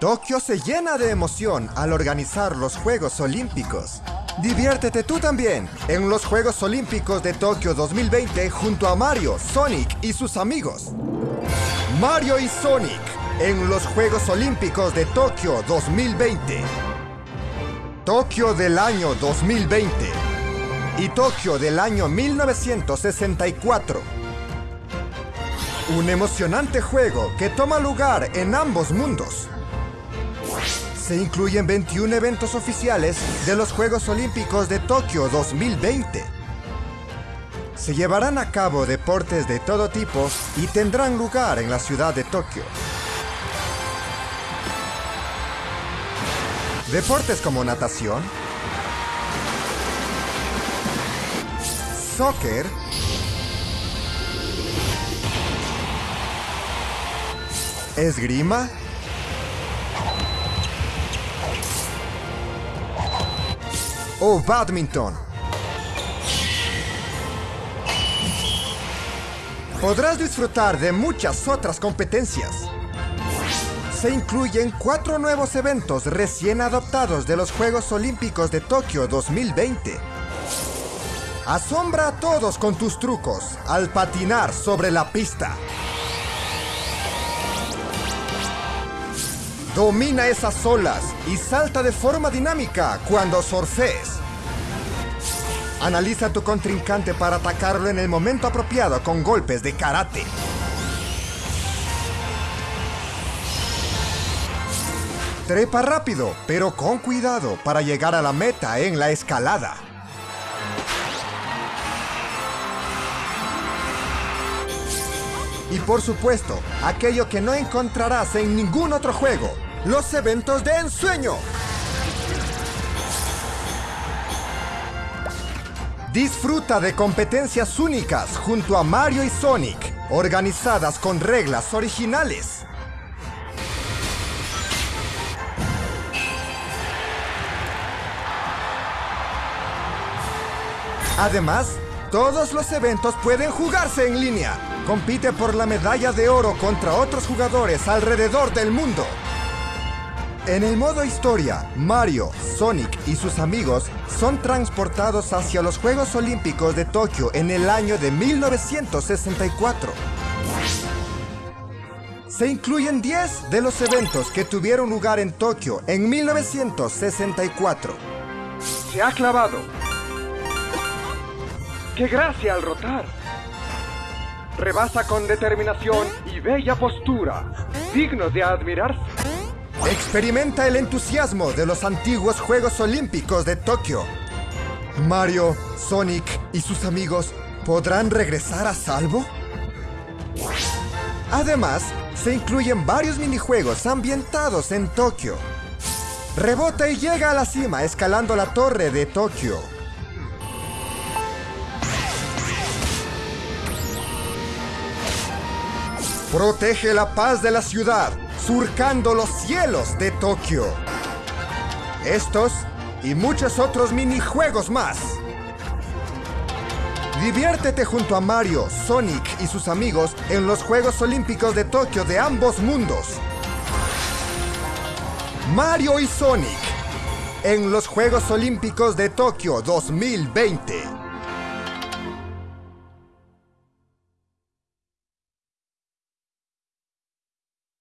Tokio se llena de emoción al organizar los Juegos Olímpicos. Diviértete tú también en los Juegos Olímpicos de Tokio 2020 junto a Mario, Sonic y sus amigos. Mario y Sonic en los Juegos Olímpicos de Tokio 2020. Tokio del año 2020 y Tokio del año 1964. Un emocionante juego que toma lugar en ambos mundos se incluyen 21 eventos oficiales de los Juegos Olímpicos de Tokio 2020. Se llevarán a cabo deportes de todo tipo y tendrán lugar en la ciudad de Tokio. Deportes como natación, soccer, esgrima, o badminton. Podrás disfrutar de muchas otras competencias. Se incluyen cuatro nuevos eventos recién adoptados de los Juegos Olímpicos de Tokio 2020. Asombra a todos con tus trucos al patinar sobre la pista. Domina esas olas y salta de forma dinámica cuando surfees. Analiza a tu contrincante para atacarlo en el momento apropiado con golpes de karate. Trepa rápido, pero con cuidado para llegar a la meta en la escalada. Y por supuesto, aquello que no encontrarás en ningún otro juego, los eventos de ensueño. Disfruta de competencias únicas junto a Mario y Sonic, organizadas con reglas originales. Además, todos los eventos pueden jugarse en línea. Compite por la medalla de oro contra otros jugadores alrededor del mundo. En el modo historia, Mario, Sonic y sus amigos son transportados hacia los Juegos Olímpicos de Tokio en el año de 1964. Se incluyen 10 de los eventos que tuvieron lugar en Tokio en 1964. Se ha clavado. ¡Qué gracia al rotar! Rebasa con determinación y bella postura, digno de admirarse. Experimenta el entusiasmo de los antiguos Juegos Olímpicos de Tokio. Mario, Sonic y sus amigos podrán regresar a salvo. Además, se incluyen varios minijuegos ambientados en Tokio. Rebota y llega a la cima escalando la torre de Tokio. Protege la paz de la ciudad surcando los cielos de Tokio. Estos y muchos otros minijuegos más. Diviértete junto a Mario, Sonic y sus amigos en los Juegos Olímpicos de Tokio de ambos mundos. Mario y Sonic en los Juegos Olímpicos de Tokio 2020.